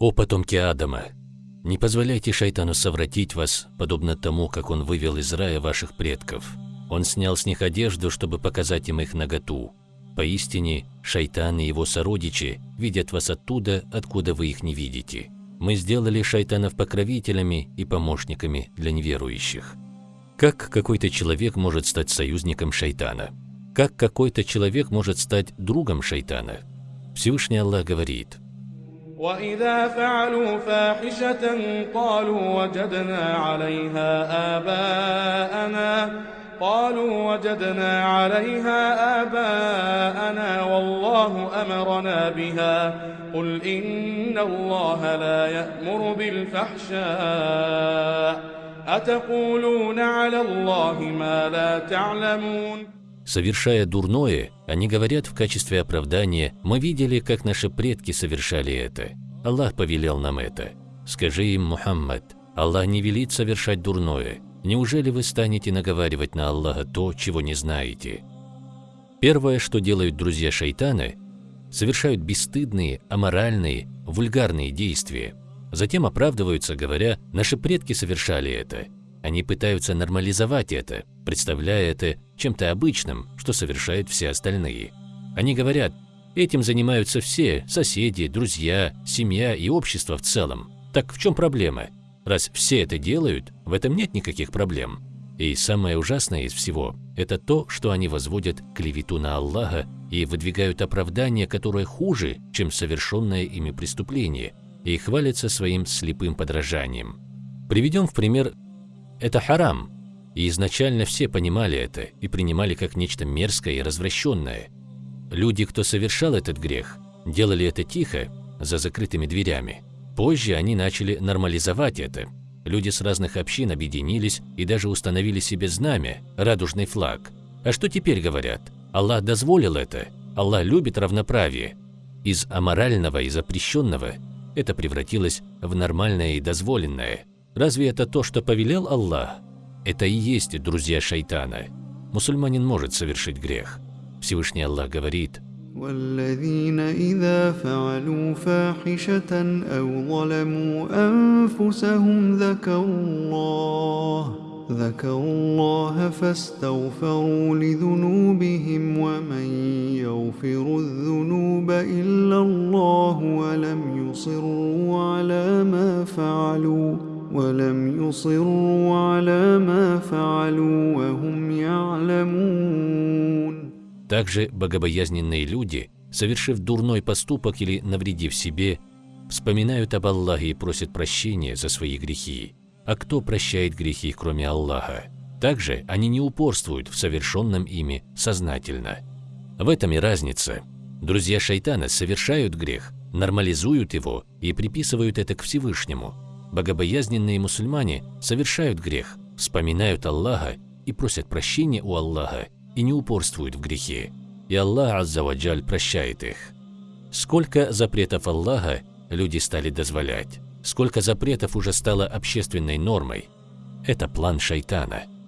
О потомки Адама! Не позволяйте шайтану совратить вас, подобно тому, как он вывел из рая ваших предков. Он снял с них одежду, чтобы показать им их наготу. Поистине, шайтан и его сородичи видят вас оттуда, откуда вы их не видите. Мы сделали шайтанов покровителями и помощниками для неверующих. Как какой-то человек может стать союзником шайтана? Как какой-то человек может стать другом шайтана? Всевышний Аллах говорит – وإذا فعلوا فاحشة قالوا وجدنا عليها آباءنا قالوا وجدنا عليها آباءنا والله أمرنا بها. قل إن الله لا يأمر بالفحشاء. أتقولون على الله ما لا تعلمون؟ Совершая дурное, они говорят в качестве оправдания «Мы видели, как наши предки совершали это. Аллах повелел нам это». Скажи им, Мухаммад, Аллах не велит совершать дурное. Неужели вы станете наговаривать на Аллаха то, чего не знаете? Первое, что делают друзья шайтана, совершают бесстыдные, аморальные, вульгарные действия. Затем оправдываются, говоря, наши предки совершали это. Они пытаются нормализовать это, представляя это чем-то обычным, что совершают все остальные. Они говорят, этим занимаются все, соседи, друзья, семья и общество в целом. Так в чем проблема? Раз все это делают, в этом нет никаких проблем. И самое ужасное из всего – это то, что они возводят клевету на Аллаха и выдвигают оправдание, которое хуже, чем совершенное ими преступление, и хвалятся своим слепым подражанием. Приведем в пример это харам, и изначально все понимали это и принимали как нечто мерзкое и развращенное. Люди, кто совершал этот грех, делали это тихо, за закрытыми дверями. Позже они начали нормализовать это. Люди с разных общин объединились и даже установили себе знамя, радужный флаг. А что теперь говорят? Аллах дозволил это, Аллах любит равноправие. Из аморального и запрещенного это превратилось в нормальное и дозволенное – Разве это то, что повелел Аллах? Это и есть друзья шайтана. Мусульманин может совершить грех. Всевышний Аллах говорит, والذين إذا فعلوا فاحشة أو ظلموا أنفسهم ذكروا الله ذكروا الله فاستغفروا لذنوبهم ومن يغفر الذنوب إلا الله ولم يصروا على ما فعلوا ولم يصروا على ما فعلوا وهم يعلمون Также богобоязненные люди, совершив дурной поступок или навредив себе, вспоминают об Аллахе и просят прощения за свои грехи. А кто прощает грехи, кроме Аллаха? Также они не упорствуют в совершенном ими сознательно. В этом и разница. Друзья шайтана совершают грех, нормализуют его и приписывают это к Всевышнему – Богобоязненные мусульмане совершают грех, вспоминают Аллаха и просят прощения у Аллаха и не упорствуют в грехе. И Аллах Аззаваджаль прощает их. Сколько запретов Аллаха люди стали дозволять, сколько запретов уже стало общественной нормой. Это план шайтана –